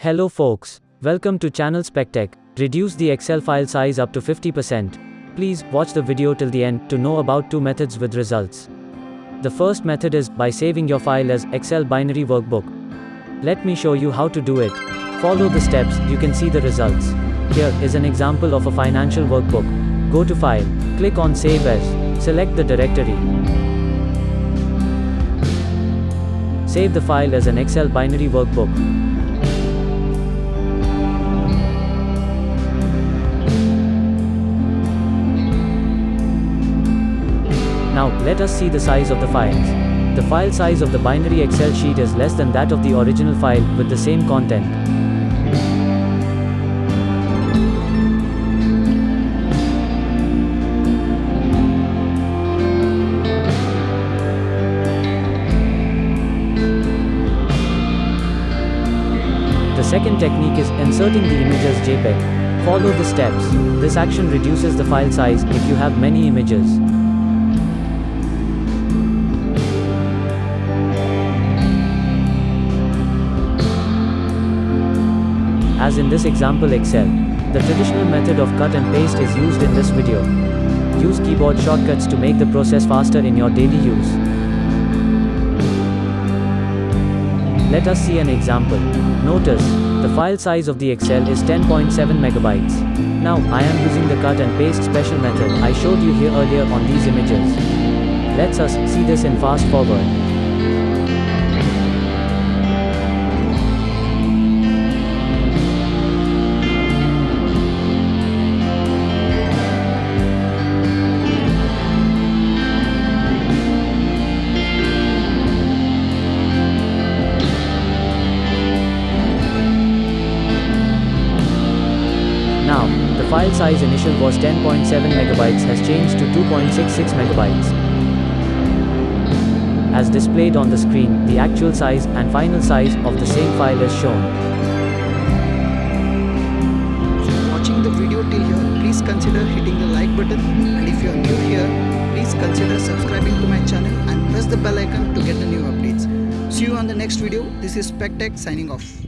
Hello folks, welcome to channel SpecTech. Reduce the Excel file size up to 50%. Please watch the video till the end to know about two methods with results. The first method is by saving your file as Excel binary workbook. Let me show you how to do it. Follow the steps, you can see the results. Here is an example of a financial workbook. Go to File, click on Save As, select the directory. Save the file as an Excel binary workbook. Now, let us see the size of the files. The file size of the binary Excel sheet is less than that of the original file, with the same content. The second technique is inserting the image as JPEG. Follow the steps. This action reduces the file size if you have many images. As in this example Excel. The traditional method of cut and paste is used in this video. Use keyboard shortcuts to make the process faster in your daily use. Let us see an example. Notice, the file size of the Excel is 10.7 megabytes. Now, I am using the cut and paste special method I showed you here earlier on these images. Let's us see this in fast forward. File size initial was 10.7 megabytes has changed to 2.66 megabytes. As displayed on the screen, the actual size and final size of the same file is shown. Watching the video till here, please consider hitting the like button and if you are new here, please consider subscribing to my channel and press the bell icon to get the new updates. See you on the next video. This is SpecTech signing off.